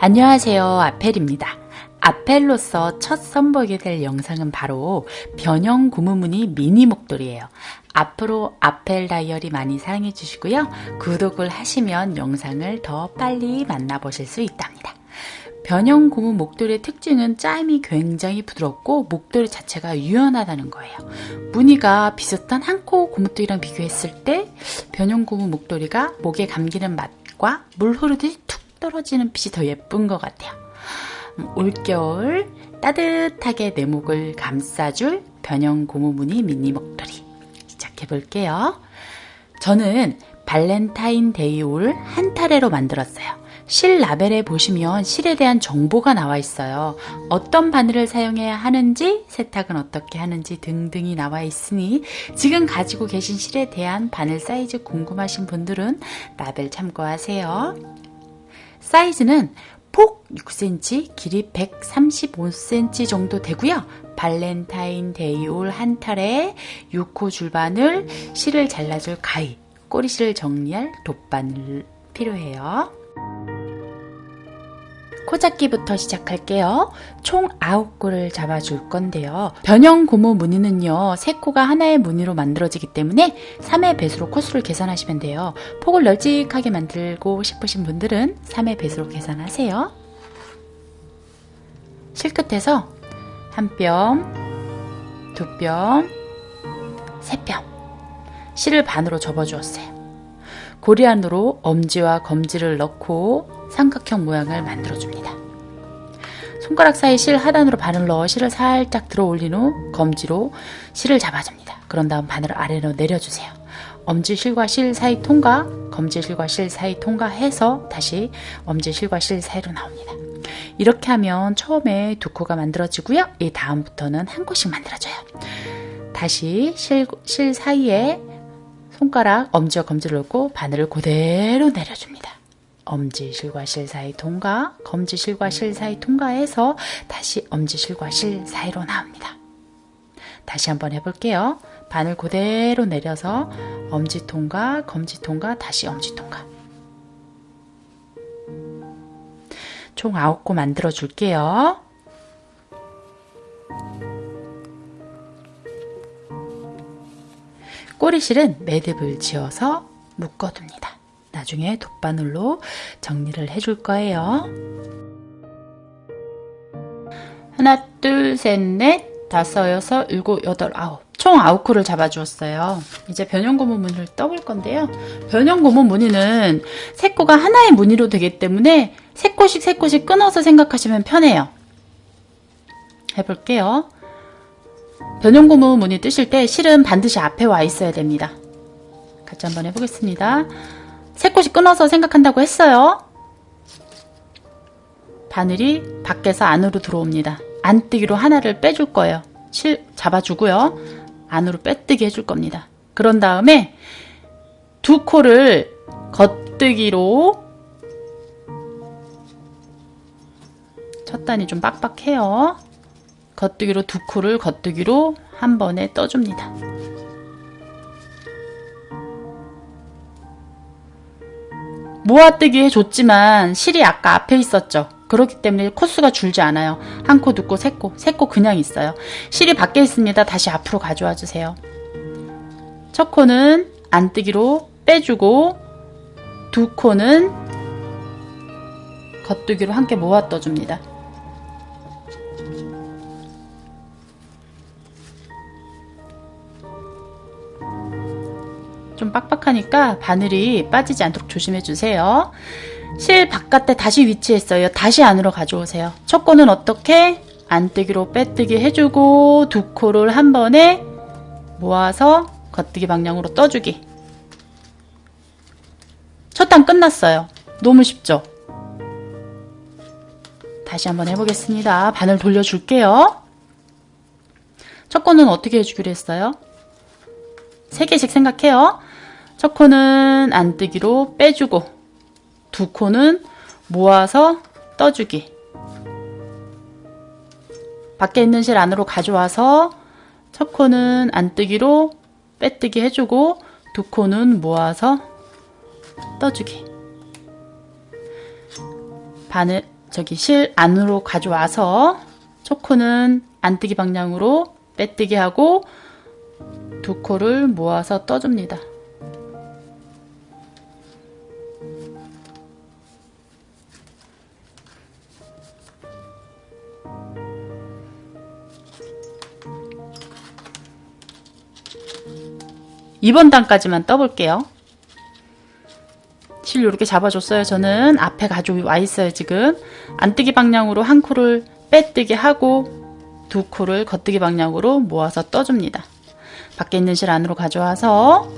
안녕하세요. 아펠입니다. 아펠로서 첫 선보이게 될 영상은 바로 변형 고무무늬 미니 목도리예요. 앞으로 아펠 다이어리 많이 사랑해 주시고요. 구독을 하시면 영상을 더 빨리 만나보실 수 있답니다. 변형 고무 목도리의 특징은 짜임이 굉장히 부드럽고 목도리 자체가 유연하다는 거예요. 무늬가 비슷한 한코 고무도리랑 비교했을 때 변형 고무 목도리가 목에 감기는 맛과 물 흐르듯이 툭 떨어지는 빛이 더 예쁜 것 같아요. 음, 올겨울 따뜻하게 내 목을 감싸줄 변형 고무 무늬 미니 목도리 시작해 볼게요. 저는 발렌타인데이 울 한 타래로 만들었어요. 실 라벨에 보시면 실에 대한 정보가 나와 있어요. 어떤 바늘을 사용해야 하는지, 세탁은 어떻게 하는지 등등이 나와 있으니 지금 가지고 계신 실에 대한 바늘 사이즈 궁금하신 분들은 라벨 참고하세요. 사이즈는 폭 6cm, 길이 135cm 정도 되고요. 발렌타인데이 울 한 타래 6호 줄바늘, 실을 잘라줄 가위, 꼬리실을 정리할 돗바늘 필요해요. 코잡기부터 시작할게요. 총 9코를 잡아줄 건데요. 변형 고무 무늬는요. 3코가 하나의 무늬로 만들어지기 때문에 3의 배수로 코수를 계산하시면 돼요. 폭을 널찍하게 만들고 싶으신 분들은 3의 배수로 계산하세요. 실끝에서 한 뼘, 두 뼘, 세 뼘 실을 반으로 접어주었어요. 고리 안으로 엄지와 검지를 넣고 삼각형 모양을 만들어줍니다. 손가락 사이 실 하단으로 바늘 넣어 실을 살짝 들어 올린 후 검지로 실을 잡아줍니다. 그런 다음 바늘을 아래로 내려주세요. 엄지 실과 실 사이 통과, 검지 실과 실 사이 통과해서 다시 엄지 실과 실 사이로 나옵니다. 이렇게 하면 처음에 두 코가 만들어지고요. 이 다음부터는 한 코씩 만들어져요. 다시 실, 실 사이에 손가락, 엄지와 검지를 넣고 바늘을 그대로 내려줍니다. 엄지실과 실 사이 통과, 검지실과 실 사이 통과해서 다시 엄지실과 실 사이로 나옵니다. 다시 한번 해볼게요. 바늘 그대로 내려서 엄지 통과, 검지 통과, 다시 엄지 통과. 총 9코 만들어 줄게요. 꼬리실은 매듭을 지어서 묶어둡니다. 나중에 돗바늘로 정리를 해줄 거예요. 하나, 둘, 셋, 넷, 다섯, 여섯, 일곱, 여덟, 아홉. 총 아홉 코를 잡아주었어요. 이제 변형고무 무늬를 떠볼 건데요. 변형고무 무늬는 세 코가 하나의 무늬로 되기 때문에 세 코씩 세 코씩 끊어서 생각하시면 편해요. 해볼게요. 변형고무 무늬 뜨실 때 실은 반드시 앞에 와 있어야 됩니다. 같이 한번 해보겠습니다. 세 코씩 끊어서 생각한다고 했어요. 바늘이 밖에서 안으로 들어옵니다. 안뜨기로 하나를 빼줄 거예요. 실 잡아주고요. 안으로 빼뜨기 해줄 겁니다. 그런 다음에 두 코를 겉뜨기로 첫 단이 좀 빡빡해요. 겉뜨기로 두 코를 겉뜨기로 한 번에 떠줍니다. 모아뜨기 해줬지만 실이 아까 앞에 있었죠. 그렇기 때문에 코수가 줄지 않아요. 한 코, 두 코, 세 코, 세 코 그냥 있어요. 실이 밖에 있습니다. 다시 앞으로 가져와 주세요. 첫 코는 안뜨기로 빼주고 두 코는 겉뜨기로 함께 모아 떠줍니다. 좀 빡빡하니까 바늘이 빠지지 않도록 조심해 주세요. 실 바깥에 다시 위치했어요. 다시 안으로 가져오세요. 첫 코는 어떻게? 안뜨기로 빼뜨기 해주고 두 코를 한 번에 모아서 겉뜨기 방향으로 떠주기. 첫 단 끝났어요. 너무 쉽죠? 다시 한번 해보겠습니다. 바늘 돌려줄게요. 첫 코는 어떻게 해주기로 했어요? 3개씩 생각해요. 첫 코는 안뜨기로 빼주고 두 코는 모아서 떠주기 밖에 있는 실 안으로 가져와서 첫 코는 안뜨기로 빼뜨기 해주고 두 코는 모아서 떠주기 바늘 저기 실 안으로 가져와서 초코는 안뜨기 방향으로 빼뜨기 하고 두 코를 모아서 떠줍니다. 이번 단까지만 떠볼게요. 실 이렇게 잡아줬어요. 저는 앞에 가져와 있어요. 지금 안뜨기 방향으로 한 코를 빼뜨기 하고 두 코를 겉뜨기 방향으로 모아서 떠줍니다. 밖에 있는 실 안으로 가져와서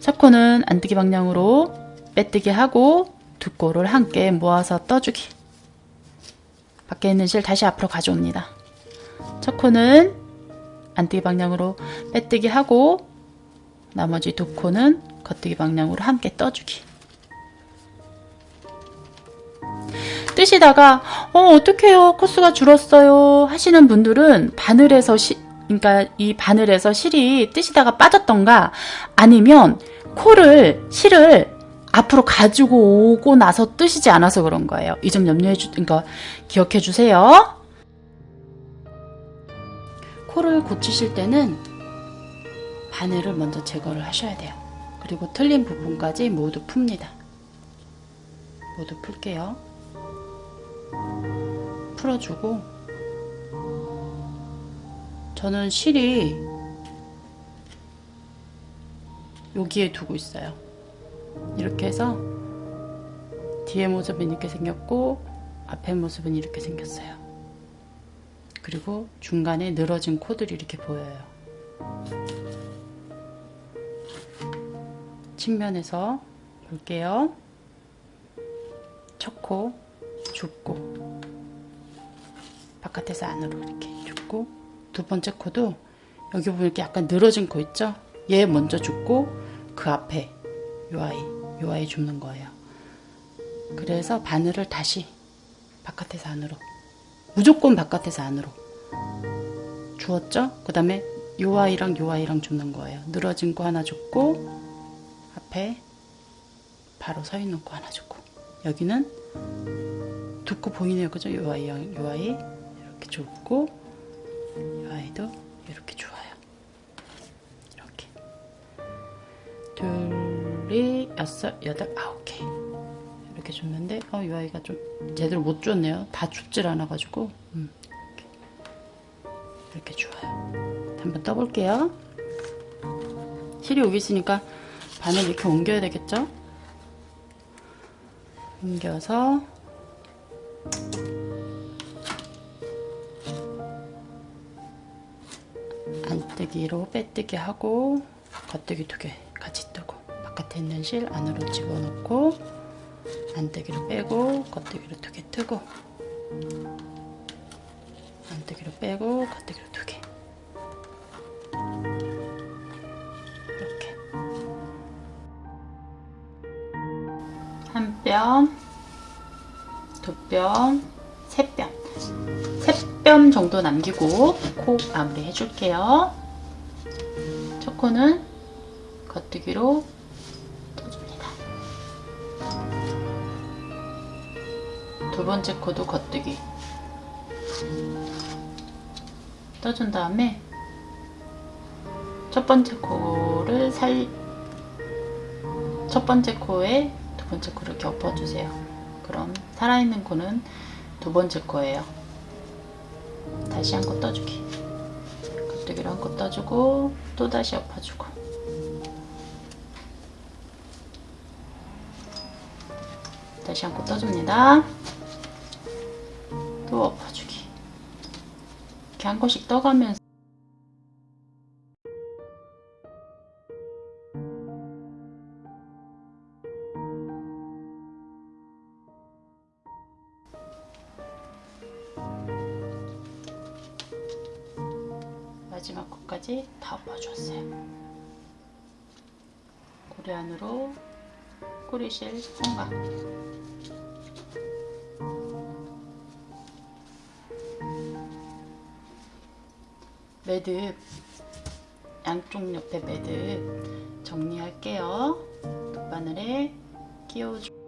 첫 코는 안뜨기 방향으로 빼뜨기 하고 두 코를 함께 모아서 떠주기. 밖에 있는 실 다시 앞으로 가져옵니다. 첫 코는 안뜨기 방향으로 빼뜨기 하고 나머지 두 코는 겉뜨기 방향으로 함께 떠주기. 뜨시다가 어 어떡해요 코스가 줄었어요 하시는 분들은 바늘에서 시, 그러니까 이 바늘에서 실이 뜨시다가 빠졌던가 아니면 코를 실을 앞으로 가지고 오고 나서 뜨시지 않아서 그런 거예요. 이 점 염려해 주, 그러니까 기억해 주세요. 코를 고치실 때는 바늘을 먼저 제거를 하셔야 돼요. 그리고 틀린 부분까지 모두 풉니다. 모두 풀게요. 풀어주고 저는 실이 여기에 두고 있어요. 이렇게 해서 뒤에 모습은 이렇게 생겼고 앞에 모습은 이렇게 생겼어요. 그리고 중간에 늘어진 코들이 이렇게 보여요. 측면에서 볼게요. 첫 코, 줍고 바깥에서 안으로 이렇게 줍고 두 번째 코도 여기 보면 이렇게 약간 늘어진 코 있죠? 얘 먼저 줍고 그 앞에 요 아이, 요 아이 줍는 거예요. 그래서 바늘을 다시 바깥에서 안으로 무조건 바깥에서 안으로 주었죠? 그 다음에 요 아이랑 요 아이랑 줍는 거예요. 늘어진 거 하나 줍고 앞에 바로 서 있는 거 하나 줍고 여기는 두코 보이네요. 그죠? 요 아이, 요 아이 이렇게 줍고 이 아이도 이렇게 좋아요. 이렇게 둘이 여섯 여덟 아홉 개 이렇게 줬는데 어, 이 아이가 좀 제대로 못 줬네요. 다 줍질 않아 가지고 음, 이렇게. 이렇게 좋아요. 한번 떠볼게요. 실이 여기 있으니까 바늘 이렇게 옮겨야 되겠죠? 옮겨서 안뜨기로 빼뜨기 하고 겉뜨기 두 개 같이 뜨고 바깥에 있는 실 안으로 집어넣고 안뜨기로 빼고 겉뜨기로 두 개 뜨고 안뜨기로 빼고 겉뜨기로 두 개. 한 뼘, 두 뼘, 세 뼘. 세뼘 정도 남기고 코 마무리 해줄게요. 첫 코는 겉뜨기로 떠줍니다. 두 번째 코도 겉뜨기 떠준 다음에 첫 번째 코를 살, 첫 번째 코에 두 번째 코를 이렇게 엎어주세요. 그럼 살아있는 코는 두 번째 코예요. 다시 한 코 떠주기. 겉뜨기로 한 코 떠주고 또 다시 엎어주고. 다시 한 코 떠줍니다. 또 엎어주기. 이렇게 한 코씩 떠가면서 마지막 코까지 다 엎어줬어요. 고리 안으로 꼬리실 성각 매듭 양쪽 옆에 매듭 정리할게요. 바늘에 끼워줘.